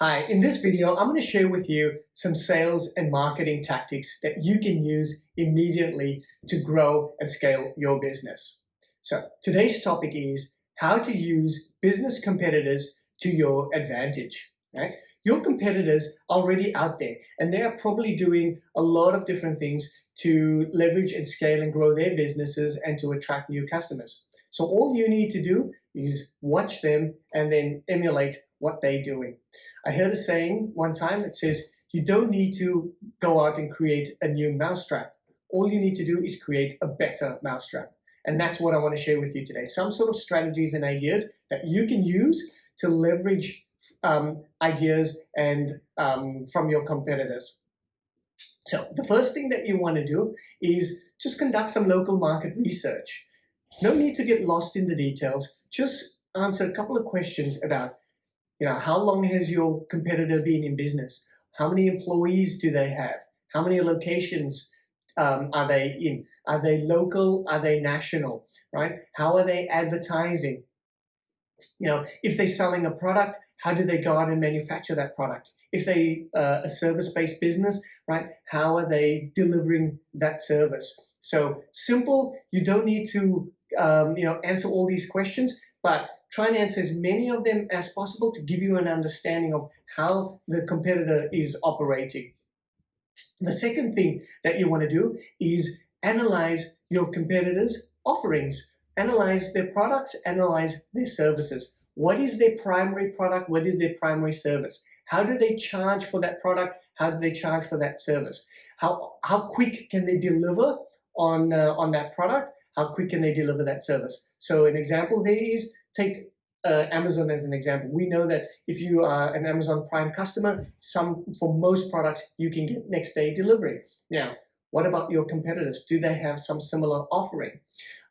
Hi, in this video, I'm going to share with you some sales and marketing tactics that you can use immediately to grow and scale your business. So today's topic is how to use business competitors to your advantage. Right? Your competitors are already out there and they are probably doing a lot of different things to leverage and scale and grow their businesses and to attract new customers. So all you need to do is watch them and then emulate what they're doing. I heard a saying one time that says, you don't need to go out and create a new mousetrap. All you need to do is create a better mousetrap. And that's what I want to share with you today. Some sort of strategies and ideas that you can use to leverage um, ideas and um, from your competitors. So the first thing that you want to do is just conduct some local market research. No need to get lost in the details. Just answer a couple of questions about you know, how long has your competitor been in business? How many employees do they have? How many locations um, are they in? Are they local? Are they national? Right? How are they advertising? You know, if they're selling a product, how do they go out and manufacture that product? If they uh, a service-based business, right? How are they delivering that service? So simple. You don't need to um, you know answer all these questions, but try and answer as many of them as possible to give you an understanding of how the competitor is operating. The second thing that you want to do is analyze your competitors' offerings. Analyze their products, analyze their services. What is their primary product? What is their primary service? How do they charge for that product? How do they charge for that service? How, how quick can they deliver on, uh, on that product? How quick can they deliver that service? So an example there is take uh, Amazon as an example. We know that if you are an Amazon Prime customer, some for most products you can get next day delivery. Now, what about your competitors? Do they have some similar offering?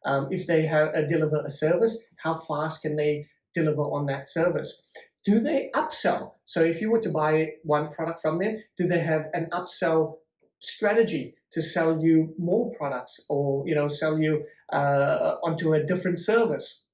Um, if they have uh, deliver a service, how fast can they deliver on that service? Do they upsell? So if you were to buy one product from them, do they have an upsell strategy to sell you more products or you know sell you uh, onto a different service?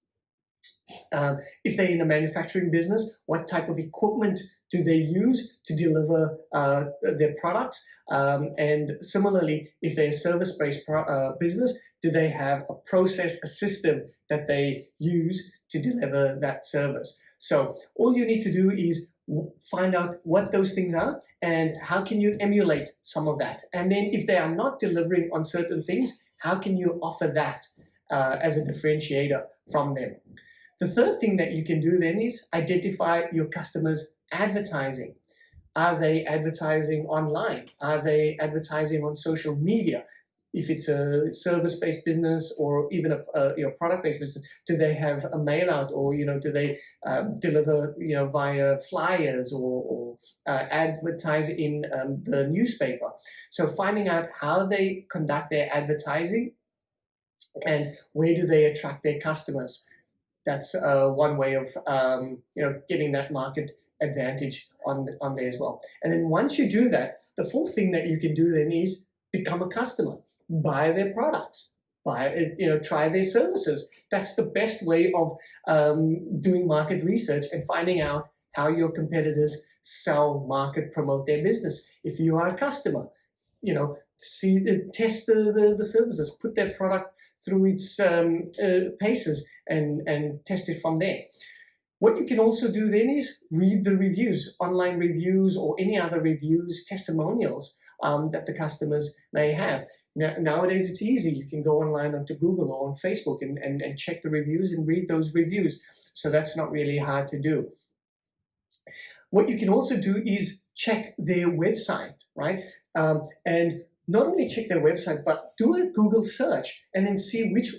Um, if they're in a manufacturing business, what type of equipment do they use to deliver uh, their products? Um, and similarly, if they're a service-based uh, business, do they have a process, a system that they use to deliver that service? So all you need to do is find out what those things are and how can you emulate some of that. And then if they are not delivering on certain things, how can you offer that uh, as a differentiator from them? The third thing that you can do then is identify your customers' advertising. Are they advertising online? Are they advertising on social media? If it's a service-based business or even a, a you know product-based business, do they have a mail out or you know do they um, deliver you know via flyers or, or uh, advertise in um, the newspaper? So finding out how they conduct their advertising and where do they attract their customers that's uh, one way of um, you know getting that market advantage on on there as well. And then once you do that, the fourth thing that you can do then is become a customer, buy their products, buy you know try their services. That's the best way of um, doing market research and finding out how your competitors sell, market, promote their business. If you are a customer, you know, see, test the, the, the services, put their product through its um, uh, paces and, and test it from there. What you can also do then is read the reviews, online reviews or any other reviews, testimonials um, that the customers may have. Now, nowadays it's easy. You can go online onto Google or on Facebook and, and, and check the reviews and read those reviews. So that's not really hard to do. What you can also do is check their website, right? Um, and not only check their website, but do a Google search and then see which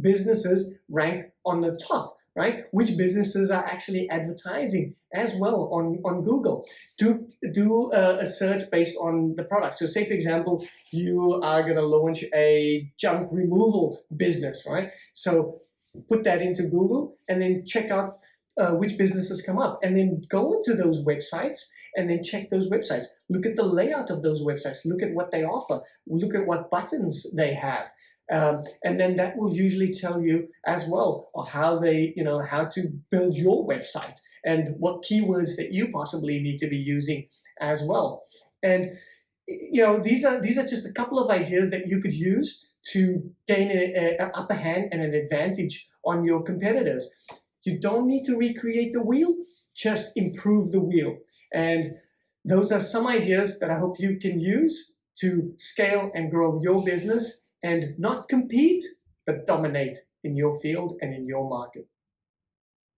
businesses rank on the top, right? Which businesses are actually advertising as well on, on Google. Do, do a, a search based on the product. So say, for example, you are going to launch a junk removal business, right? So put that into Google and then check out uh, which businesses come up and then go into those websites and then check those websites. Look at the layout of those websites. Look at what they offer. Look at what buttons they have. Um, and then that will usually tell you as well how they, you know, how to build your website and what keywords that you possibly need to be using as well. And you know, these are these are just a couple of ideas that you could use to gain an upper hand and an advantage on your competitors. You don't need to recreate the wheel, just improve the wheel. And those are some ideas that I hope you can use to scale and grow your business and not compete, but dominate in your field and in your market.